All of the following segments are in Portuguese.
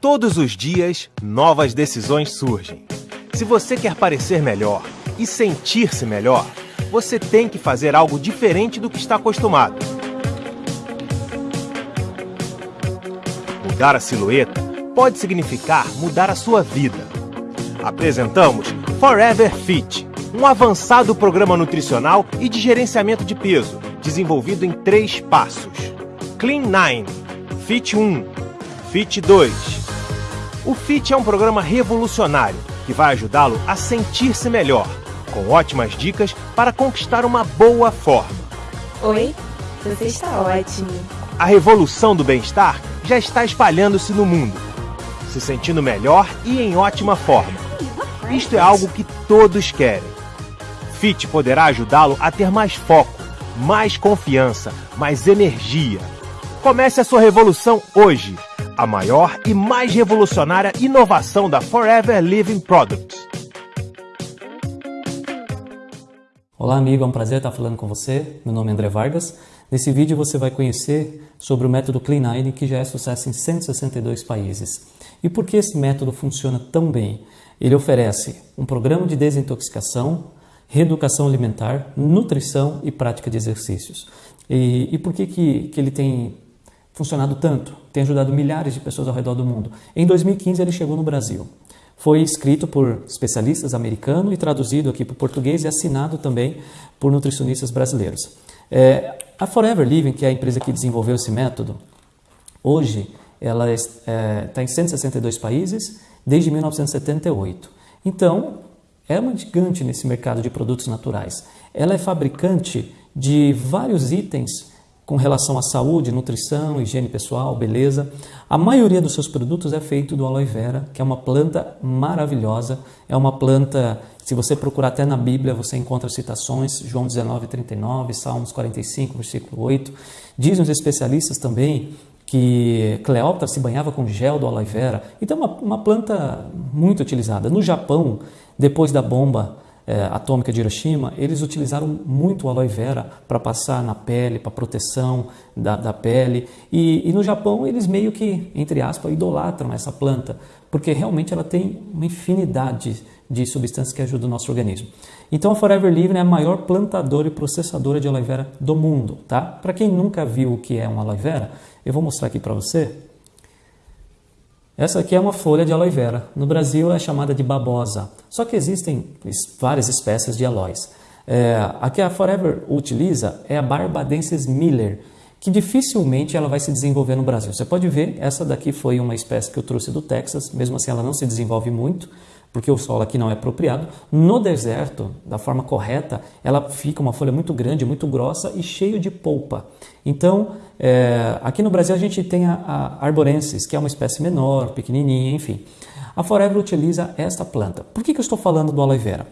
Todos os dias, novas decisões surgem. Se você quer parecer melhor e sentir-se melhor, você tem que fazer algo diferente do que está acostumado. Mudar a silhueta pode significar mudar a sua vida. Apresentamos Forever Fit, um avançado programa nutricional e de gerenciamento de peso, desenvolvido em três passos: Clean 9, Fit 1, Fit 2. O Fit é um programa revolucionário que vai ajudá-lo a sentir-se melhor, com ótimas dicas para conquistar uma boa forma. Oi, você está ótimo. A revolução do bem-estar já está espalhando-se no mundo, se sentindo melhor e em ótima forma. Isto é algo que todos querem. Fit poderá ajudá-lo a ter mais foco, mais confiança, mais energia. Comece a sua revolução hoje. A maior e mais revolucionária inovação da Forever Living Products. Olá, amigo, é um prazer estar falando com você. Meu nome é André Vargas. Nesse vídeo você vai conhecer sobre o método Clean9, que já é sucesso em 162 países. E por que esse método funciona tão bem? Ele oferece um programa de desintoxicação, reeducação alimentar, nutrição e prática de exercícios. E, e por que, que, que ele tem funcionado tanto? Tem ajudado milhares de pessoas ao redor do mundo. Em 2015 ele chegou no Brasil. Foi escrito por especialistas americanos e traduzido aqui para o português e assinado também por nutricionistas brasileiros. É, a Forever Living, que é a empresa que desenvolveu esse método, hoje ela está é, em 162 países desde 1978. Então, é uma gigante nesse mercado de produtos naturais. Ela é fabricante de vários itens com relação à saúde, nutrição, higiene pessoal, beleza. A maioria dos seus produtos é feito do aloe vera, que é uma planta maravilhosa. É uma planta, se você procurar até na Bíblia, você encontra citações, João 19, 39, Salmos 45, versículo 8. Dizem os especialistas também que Cleópatra se banhava com gel do aloe vera. Então, é uma, uma planta muito utilizada. No Japão, depois da bomba é, atômica de Hiroshima, eles utilizaram muito aloe vera para passar na pele, para proteção da, da pele. E, e, no Japão, eles meio que, entre aspas, idolatram essa planta, porque realmente ela tem uma infinidade de substâncias que ajudam o nosso organismo. Então, a Forever Living é a maior plantadora e processadora de aloe vera do mundo. Tá? Para quem nunca viu o que é um aloe vera, eu vou mostrar aqui para você. Essa aqui é uma folha de aloe vera. No Brasil é chamada de babosa. Só que existem várias espécies de aloes. É, a que a Forever utiliza é a Barbadensis miller, que dificilmente ela vai se desenvolver no Brasil. Você pode ver, essa daqui foi uma espécie que eu trouxe do Texas, mesmo assim ela não se desenvolve muito, porque o solo aqui não é apropriado. No deserto, da forma correta, ela fica uma folha muito grande, muito grossa e cheio de polpa. Então, é, aqui no Brasil a gente tem a, a arborensis, que é uma espécie menor, pequenininha, enfim. A Forever utiliza esta planta. Por que, que eu estou falando do aloe vera?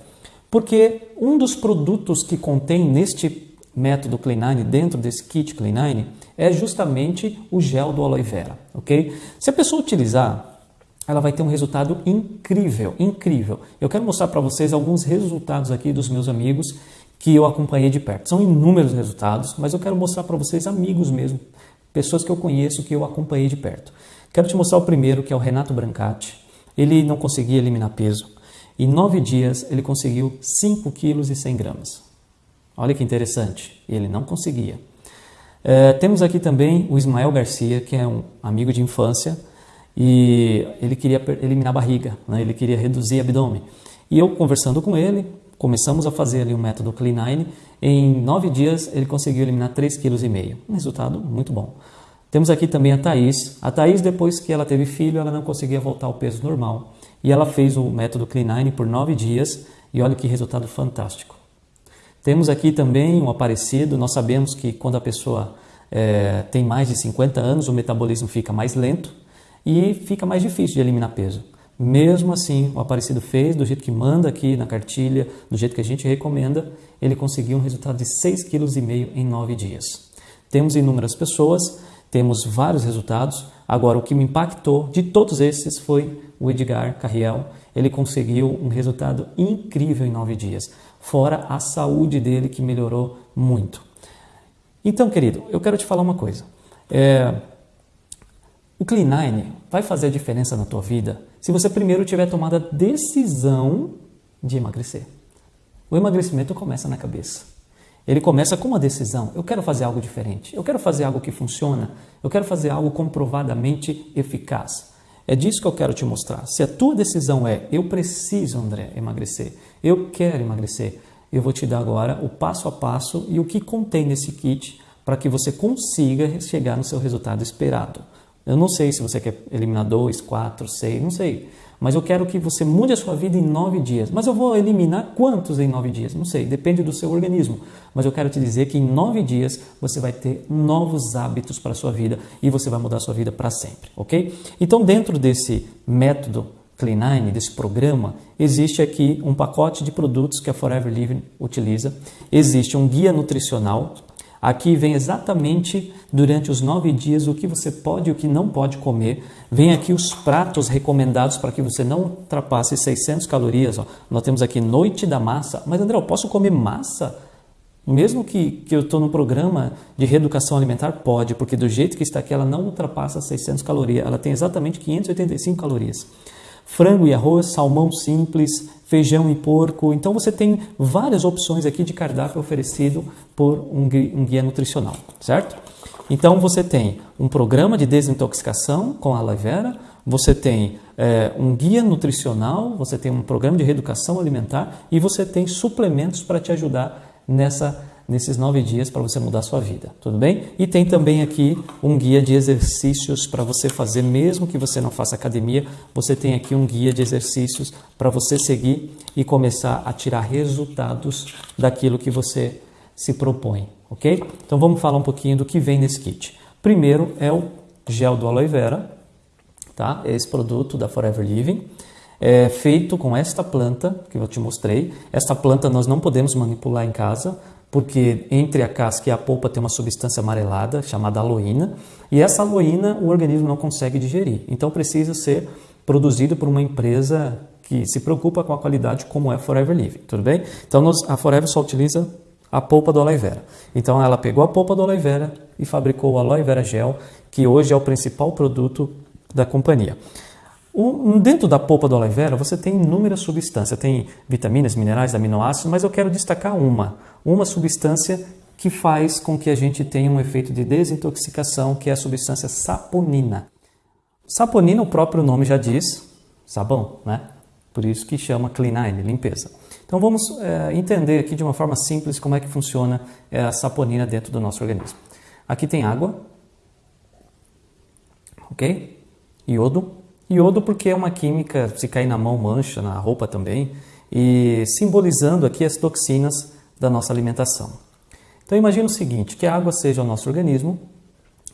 Porque um dos produtos que contém neste método Clean9, dentro desse kit Clean9, é justamente o gel do aloe vera, ok? Se a pessoa utilizar ela vai ter um resultado incrível, incrível. Eu quero mostrar para vocês alguns resultados aqui dos meus amigos que eu acompanhei de perto. São inúmeros resultados, mas eu quero mostrar para vocês amigos mesmo, pessoas que eu conheço, que eu acompanhei de perto. Quero te mostrar o primeiro, que é o Renato Brancati. Ele não conseguia eliminar peso. Em nove dias, ele conseguiu 5 quilos e 100 gramas. Olha que interessante, ele não conseguia. É, temos aqui também o Ismael Garcia, que é um amigo de infância, e ele queria eliminar a barriga, né? ele queria reduzir o abdômen. E eu conversando com ele, começamos a fazer ali o método Clean9. Em nove dias ele conseguiu eliminar 3,5 kg. Um resultado muito bom. Temos aqui também a Thaís. A Thaís, depois que ela teve filho, ela não conseguia voltar ao peso normal. E ela fez o método Clean9 por nove dias e olha que resultado fantástico. Temos aqui também um aparecido. Nós sabemos que quando a pessoa é, tem mais de 50 anos, o metabolismo fica mais lento e fica mais difícil de eliminar peso. Mesmo assim, o Aparecido fez do jeito que manda aqui na cartilha, do jeito que a gente recomenda, ele conseguiu um resultado de 6,5 kg em 9 dias. Temos inúmeras pessoas, temos vários resultados. Agora, o que me impactou de todos esses foi o Edgar Carriel. Ele conseguiu um resultado incrível em 9 dias, fora a saúde dele que melhorou muito. Então, querido, eu quero te falar uma coisa. É, O Clean9 vai fazer a diferença na tua vida se você primeiro tiver tomado a decisão de emagrecer. O emagrecimento começa na cabeça. Ele começa com uma decisão. Eu quero fazer algo diferente. Eu quero fazer algo que funciona. Eu quero fazer algo comprovadamente eficaz. É disso que eu quero te mostrar. Se a tua decisão é eu preciso, André, emagrecer, eu quero emagrecer, eu vou te dar agora o passo a passo e o que contém nesse kit para que você consiga chegar no seu resultado esperado. Eu não sei se você quer eliminar dois, quatro, seis, não sei. Mas eu quero que você mude a sua vida em nove dias. Mas eu vou eliminar quantos em nove dias? Não sei, depende do seu organismo. Mas eu quero te dizer que em nove dias você vai ter novos hábitos para a sua vida e você vai mudar a sua vida para sempre, ok? Então, dentro desse método Clean9, desse programa, existe aqui um pacote de produtos que a Forever Living utiliza. Existe um guia nutricional Aqui vem exatamente durante os nove dias o que você pode e o que não pode comer. Vem aqui os pratos recomendados para que você não ultrapasse 600 calorias. Ó. Nós temos aqui noite da massa. Mas André, eu posso comer massa? Mesmo que, que eu estou no programa de reeducação alimentar, pode, porque do jeito que está aqui ela não ultrapassa 600 calorias. Ela tem exatamente 585 calorias frango e arroz, salmão simples, feijão e porco. Então você tem várias opções aqui de cardápio oferecido por um guia nutricional, certo? Então você tem um programa de desintoxicação com aloe vera, você tem é, um guia nutricional, você tem um programa de reeducação alimentar e você tem suplementos para te ajudar nessa nesses nove dias para você mudar a sua vida, tudo bem? E tem também aqui um guia de exercícios para você fazer, mesmo que você não faça academia, você tem aqui um guia de exercícios para você seguir e começar a tirar resultados daquilo que você se propõe, ok? Então vamos falar um pouquinho do que vem nesse kit. Primeiro é o gel do aloe vera, tá? Esse produto da Forever Living é feito com esta planta que eu te mostrei. Esta planta nós não podemos manipular em casa, porque entre a casca e a polpa tem uma substância amarelada chamada aloína, e essa aloína o organismo não consegue digerir. Então precisa ser produzido por uma empresa que se preocupa com a qualidade, como é a Forever Living, tudo bem? Então a Forever só utiliza a polpa do aloe vera. Então ela pegou a polpa do aloe vera e fabricou o aloe vera gel, que hoje é o principal produto da companhia. Dentro da polpa do aloe vera você tem inúmeras substâncias, tem vitaminas, minerais, aminoácidos, mas eu quero destacar uma, uma substância que faz com que a gente tenha um efeito de desintoxicação, que é a substância saponina. Saponina, o próprio nome já diz, sabão, né? Por isso que chama Clean9, limpeza. Então vamos é, entender aqui de uma forma simples como é que funciona é, a saponina dentro do nosso organismo. Aqui tem água, ok? Iodo, Iodo porque é uma química, se cair na mão mancha, na roupa também, e simbolizando aqui as toxinas da nossa alimentação. Então imagine o seguinte, que a água seja o nosso organismo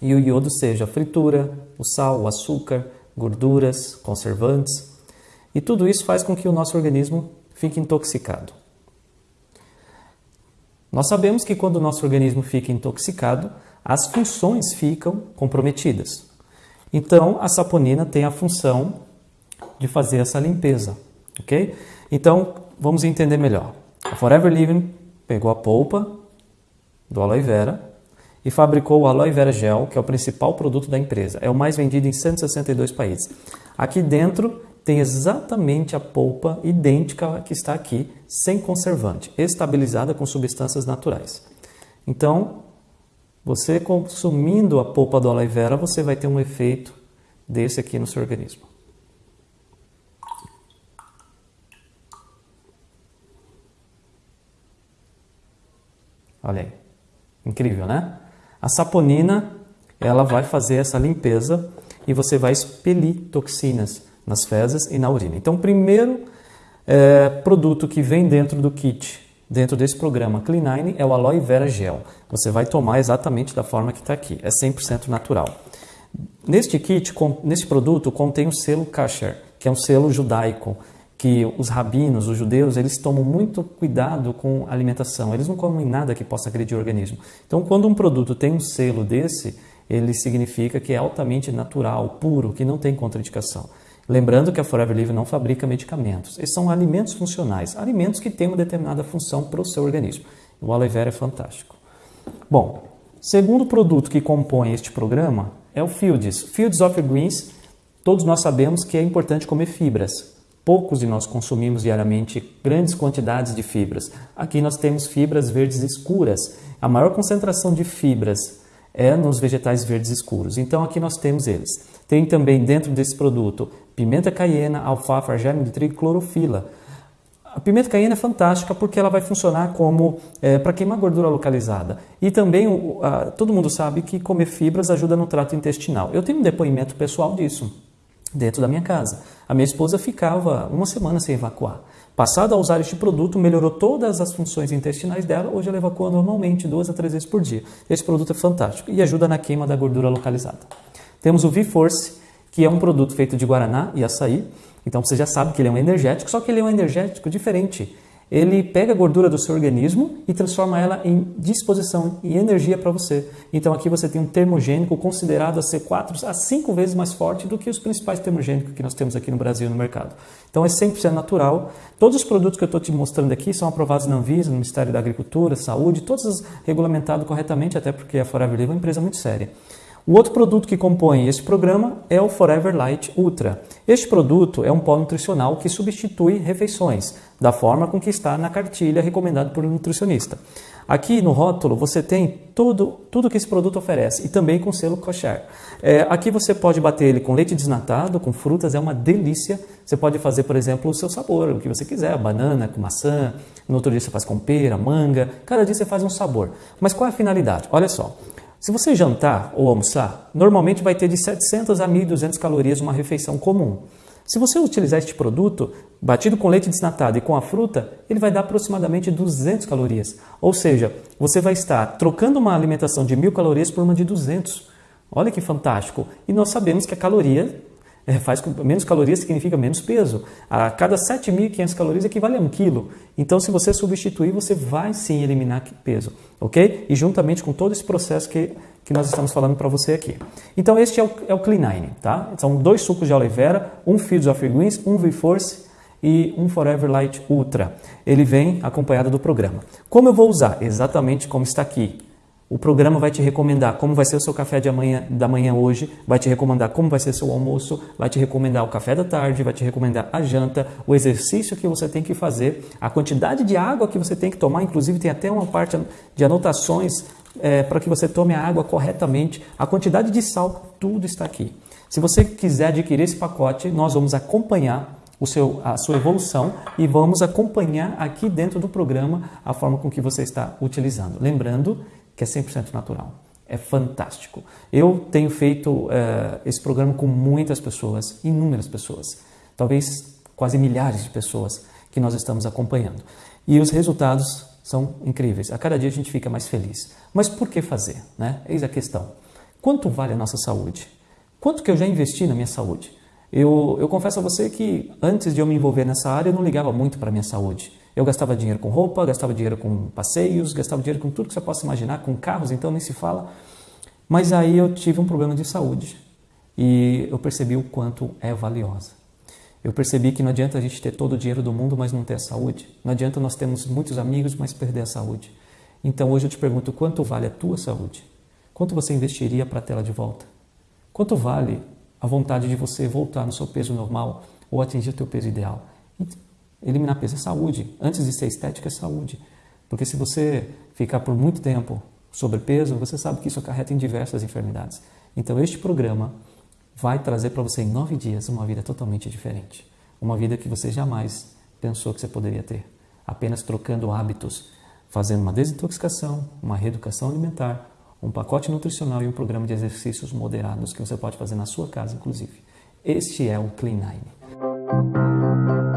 e o iodo seja a fritura, o sal, o açúcar, gorduras, conservantes, e tudo isso faz com que o nosso organismo fique intoxicado. Nós sabemos que quando o nosso organismo fica intoxicado, as funções ficam comprometidas. Então, a saponina tem a função de fazer essa limpeza, ok? Então, vamos entender melhor. A Forever Living pegou a polpa do aloe vera e fabricou o aloe vera gel, que é o principal produto da empresa. É o mais vendido em 162 países. Aqui dentro tem exatamente a polpa idêntica que está aqui, sem conservante, estabilizada com substâncias naturais. Então, você consumindo a polpa do aloe vera, você vai ter um efeito desse aqui no seu organismo. Olha aí, incrível, né? A saponina, ela vai fazer essa limpeza e você vai expelir toxinas nas fezes e na urina. Então, o primeiro é, produto que vem dentro do kit dentro desse programa Clean9 é o Aloe Vera Gel. Você vai tomar exatamente da forma que está aqui, é 100% natural. Neste kit, neste produto, contém o selo Kasher, que é um selo judaico, que os rabinos, os judeus, eles tomam muito cuidado com a alimentação. Eles não comem nada que possa agredir o organismo. Então, quando um produto tem um selo desse, ele significa que é altamente natural, puro, que não tem contraindicação. Lembrando que a Forever Living não fabrica medicamentos. Esses são alimentos funcionais, alimentos que têm uma determinada função para o seu organismo. O aloe vera é fantástico. Bom, segundo produto que compõe este programa é o Fields. Fields of Greens, todos nós sabemos que é importante comer fibras. Poucos de nós consumimos diariamente grandes quantidades de fibras. Aqui nós temos fibras verdes escuras. A maior concentração de fibras é nos vegetais verdes escuros. Então aqui nós temos eles. Tem também dentro desse produto pimenta caiena, alfafa, germe de trigo clorofila. A pimenta caiena é fantástica porque ela vai funcionar como é, para queimar gordura localizada. E também o, a, todo mundo sabe que comer fibras ajuda no trato intestinal. Eu tenho um depoimento pessoal disso dentro da minha casa. A minha esposa ficava uma semana sem evacuar. Passado a usar este produto, melhorou todas as funções intestinais dela. Hoje ela evacua normalmente duas a três vezes por dia. Esse produto é fantástico e ajuda na queima da gordura localizada. Temos o V-Force, que é um produto feito de guaraná e açaí então você já sabe que ele é um energético, só que ele é um energético diferente. Ele pega a gordura do seu organismo e transforma ela em disposição e energia para você. Então aqui você tem um termogênico considerado a ser 4 a 5 vezes mais forte do que os principais termogênicos que nós temos aqui no Brasil no mercado. Então é 100% natural. Todos os produtos que eu estou te mostrando aqui são aprovados na Anvisa, no Ministério da Agricultura, Saúde, todos regulamentados corretamente, até porque a Forever Live é uma empresa muito séria. O outro produto que compõe esse programa é o Forever Light Ultra. Este produto é um pó nutricional que substitui refeições, da forma com que está na cartilha recomendada por um nutricionista. Aqui no rótulo você tem tudo, tudo que esse produto oferece e também com selo kosher. É, aqui você pode bater ele com leite desnatado, com frutas, é uma delícia. Você pode fazer, por exemplo, o seu sabor, o que você quiser, banana com maçã, no outro dia você faz com pera, manga, cada dia você faz um sabor. Mas qual é a finalidade? Olha só, se você jantar ou almoçar, normalmente vai ter de 700 a 1.200 calorias uma refeição comum. Se você utilizar este produto, batido com leite desnatado e com a fruta, ele vai dar aproximadamente 200 calorias. Ou seja, você vai estar trocando uma alimentação de 1.000 calorias por uma de 200. Olha que fantástico! E nós sabemos que a caloria é, faz menos calorias significa menos peso. A cada 7.500 calorias equivale a 1 quilo. Então, se você substituir, você vai sim eliminar peso, ok? E juntamente com todo esse processo que, que nós estamos falando para você aqui. Então, este é o, é o Clean9, tá? São dois sucos de aloe vera, um Fields of Greens, um V-Force e um Forever Light Ultra. Ele vem acompanhado do programa. Como eu vou usar? Exatamente como está aqui. O programa vai te recomendar como vai ser o seu café de amanhã, da manhã hoje, vai te recomendar como vai ser o seu almoço, vai te recomendar o café da tarde, vai te recomendar a janta, o exercício que você tem que fazer, a quantidade de água que você tem que tomar, inclusive tem até uma parte de anotações é, para que você tome a água corretamente, a quantidade de sal, tudo está aqui. Se você quiser adquirir esse pacote, nós vamos acompanhar o seu, a sua evolução e vamos acompanhar aqui dentro do programa a forma com que você está utilizando. Lembrando que é 100% natural. É fantástico. Eu tenho feito uh, esse programa com muitas pessoas, inúmeras pessoas, talvez quase milhares de pessoas que nós estamos acompanhando. E os resultados são incríveis. A cada dia a gente fica mais feliz. Mas por que fazer? Né? Eis a questão. Quanto vale a nossa saúde? Quanto que eu já investi na minha saúde? Eu, eu confesso a você que antes de eu me envolver nessa área, eu não ligava muito para a minha saúde. Eu gastava dinheiro com roupa, gastava dinheiro com passeios, gastava dinheiro com tudo que você possa imaginar, com carros, então nem se fala. Mas aí eu tive um problema de saúde e eu percebi o quanto é valiosa. Eu percebi que não adianta a gente ter todo o dinheiro do mundo, mas não ter a saúde. Não adianta nós termos muitos amigos, mas perder a saúde. Então hoje eu te pergunto, quanto vale a tua saúde? Quanto você investiria para tê-la de volta? Quanto vale a vontade de você voltar no seu peso normal ou atingir o teu peso ideal? Eliminar peso é saúde. Antes de ser estética, é saúde. Porque se você ficar por muito tempo sobrepeso, você sabe que isso acarreta em diversas enfermidades. Então, este programa vai trazer para você em nove dias uma vida totalmente diferente. Uma vida que você jamais pensou que você poderia ter. Apenas trocando hábitos, fazendo uma desintoxicação, uma reeducação alimentar, um pacote nutricional e um programa de exercícios moderados que você pode fazer na sua casa, inclusive. Este é o Clean Nine.